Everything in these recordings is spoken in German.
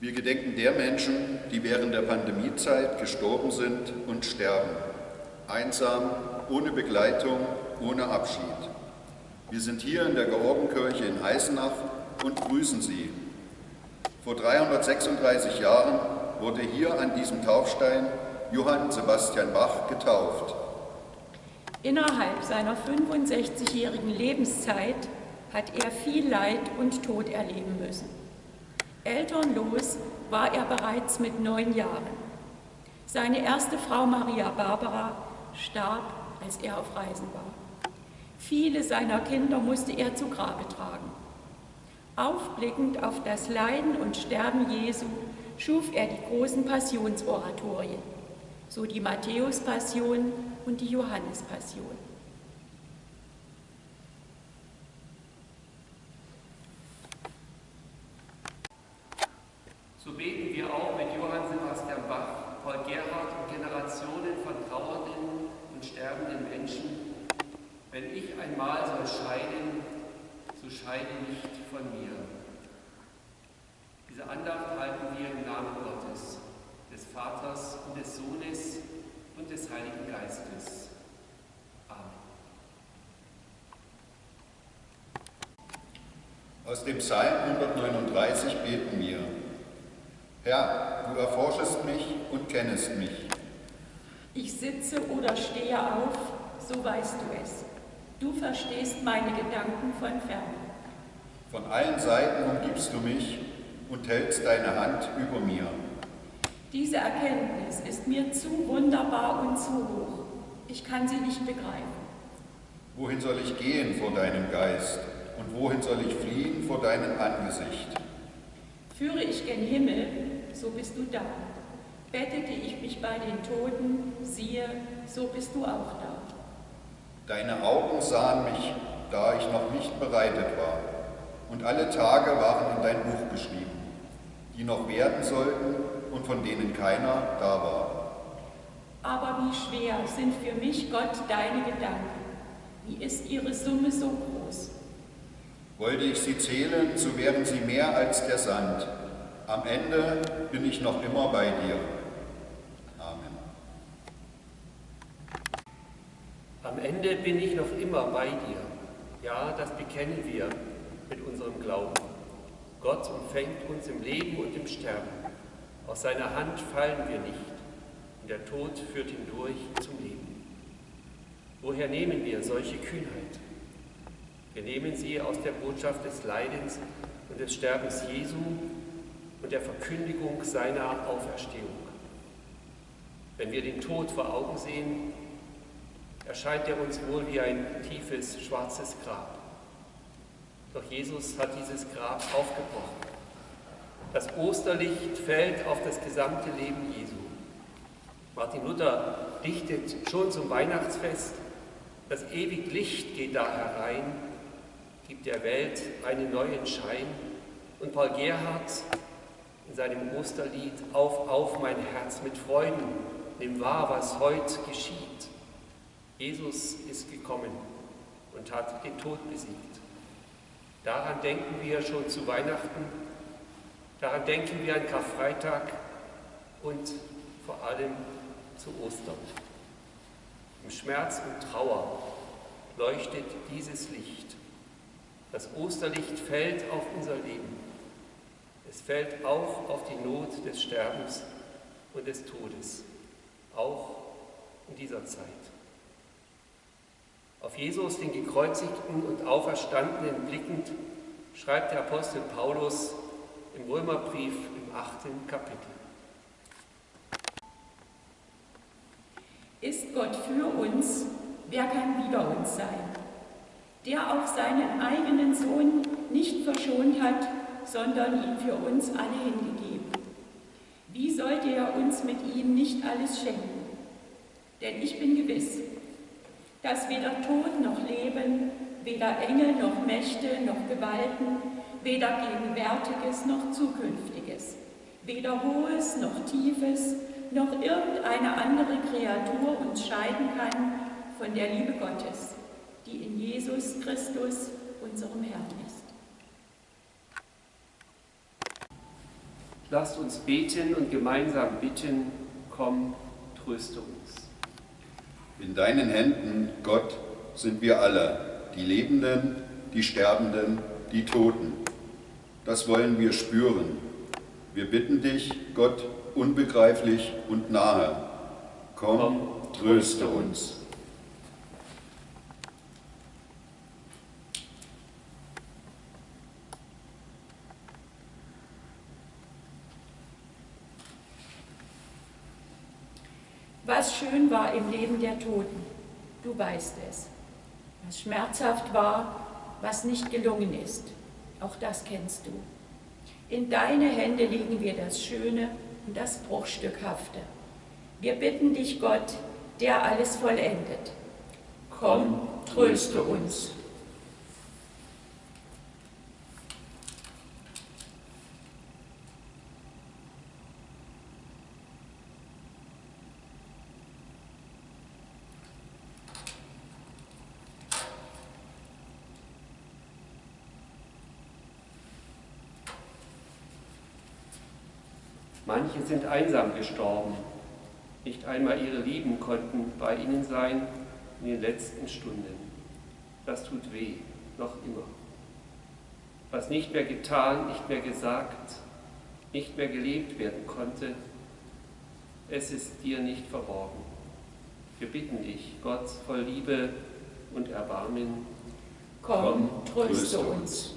Wir gedenken der Menschen, die während der Pandemiezeit gestorben sind und sterben. Einsam, ohne Begleitung, ohne Abschied. Wir sind hier in der Georgenkirche in Eisenach und grüßen Sie. Vor 336 Jahren wurde hier an diesem Taufstein Johann Sebastian Bach getauft. Innerhalb seiner 65-jährigen Lebenszeit hat er viel Leid und Tod erleben müssen. Elternlos war er bereits mit neun Jahren. Seine erste Frau Maria Barbara starb, als er auf Reisen war. Viele seiner Kinder musste er zu Grabe tragen. Aufblickend auf das Leiden und Sterben Jesu schuf er die großen Passionsoratorien, so die Matthäus-Passion und die Johannes-Passion. So beten wir auch mit Johann Sebastian Bach, Paul Gerhard und Generationen von trauernden und sterbenden Menschen. Wenn ich einmal soll scheiden, so scheide nicht von mir. Diese Andacht halten wir im Namen Gottes, des Vaters und des Sohnes und des Heiligen Geistes. Amen. Aus dem Psalm 139 beten wir. Herr, du erforschest mich und kennest mich. Ich sitze oder stehe auf, so weißt du es. Du verstehst meine Gedanken von fern. Von allen Seiten umgibst du mich und hältst deine Hand über mir. Diese Erkenntnis ist mir zu wunderbar und zu hoch. Ich kann sie nicht begreifen. Wohin soll ich gehen vor deinem Geist und wohin soll ich fliehen vor deinem Angesicht? Führe ich gen Himmel, so bist du da. Bettete ich mich bei den Toten, siehe, so bist du auch da. Deine Augen sahen mich, da ich noch nicht bereitet war, und alle Tage waren in dein Buch geschrieben, die noch werden sollten und von denen keiner da war. Aber wie schwer sind für mich, Gott, deine Gedanken. Wie ist ihre Summe so groß? Wollte ich sie zählen, so wären sie mehr als der Sand. Am Ende bin ich noch immer bei dir. Amen. Am Ende bin ich noch immer bei dir. Ja, das bekennen wir mit unserem Glauben. Gott umfängt uns im Leben und im Sterben. Aus seiner Hand fallen wir nicht und der Tod führt hindurch zum Leben. Woher nehmen wir solche Kühnheit? Wir nehmen sie aus der Botschaft des Leidens und des Sterbens Jesu und der Verkündigung seiner Auferstehung. Wenn wir den Tod vor Augen sehen, erscheint er uns wohl wie ein tiefes, schwarzes Grab. Doch Jesus hat dieses Grab aufgebrochen. Das Osterlicht fällt auf das gesamte Leben Jesu. Martin Luther dichtet schon zum Weihnachtsfest, das ewig Licht geht da herein, gibt der Welt einen neuen Schein. Und Paul Gerhard in seinem Osterlied Auf, auf mein Herz mit Freuden, nimm wahr, was heute geschieht. Jesus ist gekommen und hat den Tod besiegt. Daran denken wir schon zu Weihnachten, daran denken wir an Karfreitag und vor allem zu Ostern. Im Schmerz und Trauer leuchtet dieses Licht. Das Osterlicht fällt auf unser Leben. Es fällt auch auf die Not des Sterbens und des Todes, auch in dieser Zeit. Auf Jesus, den gekreuzigten und auferstandenen blickend, schreibt der Apostel Paulus im Römerbrief im achten Kapitel. Ist Gott für uns, wer kann wider uns sein? Der auch seinen eigenen Sohn nicht verschont hat, sondern ihn für uns alle hingegeben. Wie sollte er uns mit ihm nicht alles schenken? Denn ich bin gewiss, dass weder Tod noch Leben, weder Engel noch Mächte noch Gewalten, weder Gegenwärtiges noch Zukünftiges, weder Hohes noch Tiefes, noch irgendeine andere Kreatur uns scheiden kann von der Liebe Gottes, die in Jesus Christus, unserem Herrn ist. Lasst uns beten und gemeinsam bitten, komm, tröste uns. In deinen Händen, Gott, sind wir alle, die Lebenden, die Sterbenden, die Toten. Das wollen wir spüren. Wir bitten dich, Gott, unbegreiflich und nahe. Komm, tröste uns. Was schön war im Leben der Toten, du weißt es. Was schmerzhaft war, was nicht gelungen ist, auch das kennst du. In deine Hände legen wir das Schöne und das Bruchstückhafte. Wir bitten dich, Gott, der alles vollendet. Komm, tröste uns. Manche sind einsam gestorben. Nicht einmal ihre Lieben konnten bei ihnen sein in den letzten Stunden. Das tut weh, noch immer. Was nicht mehr getan, nicht mehr gesagt, nicht mehr gelebt werden konnte, es ist dir nicht verborgen. Wir bitten dich, Gott voll Liebe und Erbarmen, komm, tröste uns.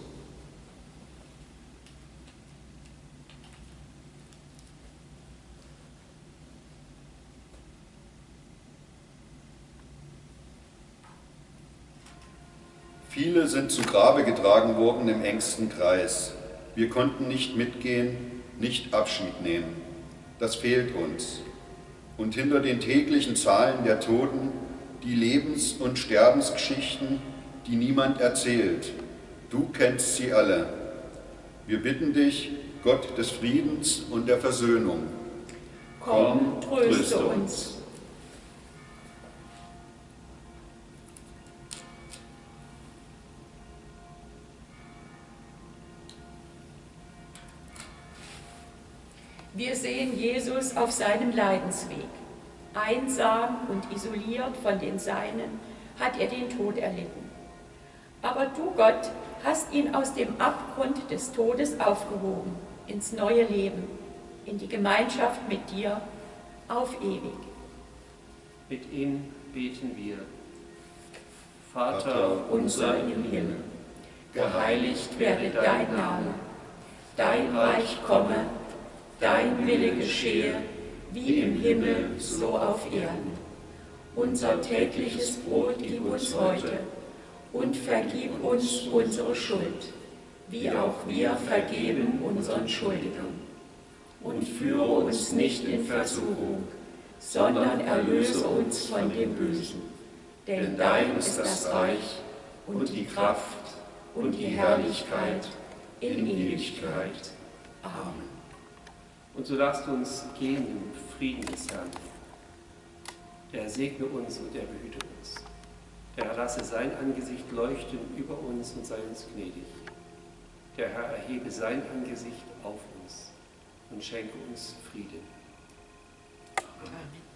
Viele sind zu Grabe getragen worden im engsten Kreis. Wir konnten nicht mitgehen, nicht Abschied nehmen. Das fehlt uns. Und hinter den täglichen Zahlen der Toten die Lebens- und Sterbensgeschichten, die niemand erzählt. Du kennst sie alle. Wir bitten dich, Gott des Friedens und der Versöhnung. Komm, tröste uns. Wir sehen Jesus auf seinem Leidensweg. Einsam und isoliert von den Seinen hat er den Tod erlitten. Aber du, Gott, hast ihn aus dem Abgrund des Todes aufgehoben, ins neue Leben, in die Gemeinschaft mit dir, auf ewig. Mit ihm beten wir. Vater unser im Himmel, geheiligt werde dein Name, dein Reich komme, dein Wille geschehe, wie im Himmel, so auf Erden. Unser tägliches Brot gib uns heute und vergib uns unsere Schuld, wie auch wir vergeben unseren Schuldigern. Und führe uns nicht in Versuchung, sondern erlöse uns von dem Bösen. Denn dein ist das Reich und die Kraft und die Herrlichkeit in Ewigkeit. Amen. Und so lasst uns gehen im Frieden des Herrn. Der segne uns und der behüte uns. Der lasse sein Angesicht leuchten über uns und sei uns gnädig. Der Herr erhebe sein Angesicht auf uns und schenke uns Frieden. Amen.